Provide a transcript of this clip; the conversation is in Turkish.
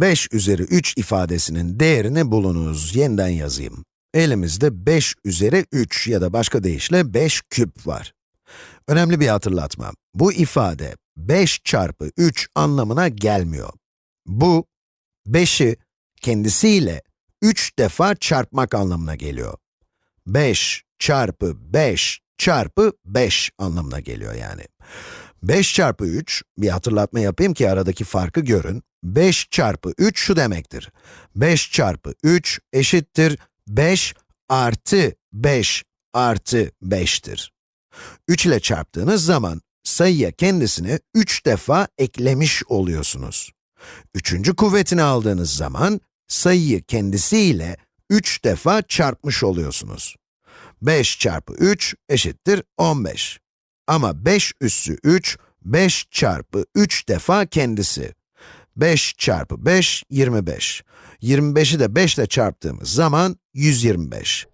5 üzeri 3 ifadesinin değerini bulunuz. Yeniden yazayım. Elimizde 5 üzeri 3 ya da başka deyişle 5 küp var. Önemli bir hatırlatma. Bu ifade 5 çarpı 3 anlamına gelmiyor. Bu, 5'i kendisiyle 3 defa çarpmak anlamına geliyor. 5 çarpı 5 çarpı 5 anlamına geliyor yani. 5 çarpı 3, bir hatırlatma yapayım ki aradaki farkı görün. 5 çarpı 3 şu demektir. 5 çarpı 3 eşittir 5 artı 5 artı 5'tir. 3 ile çarptığınız zaman sayıya kendisini 3 defa eklemiş oluyorsunuz. Üçüncü kuvvetini aldığınız zaman sayıyı kendisiyle 3 defa çarpmış oluyorsunuz. 5 çarpı 3 eşittir 15. Ama 5 üssü 3, 5 çarpı 3 defa kendisi. 5 çarpı 5, 25. 25'i de 5 ile çarptığımız zaman 125.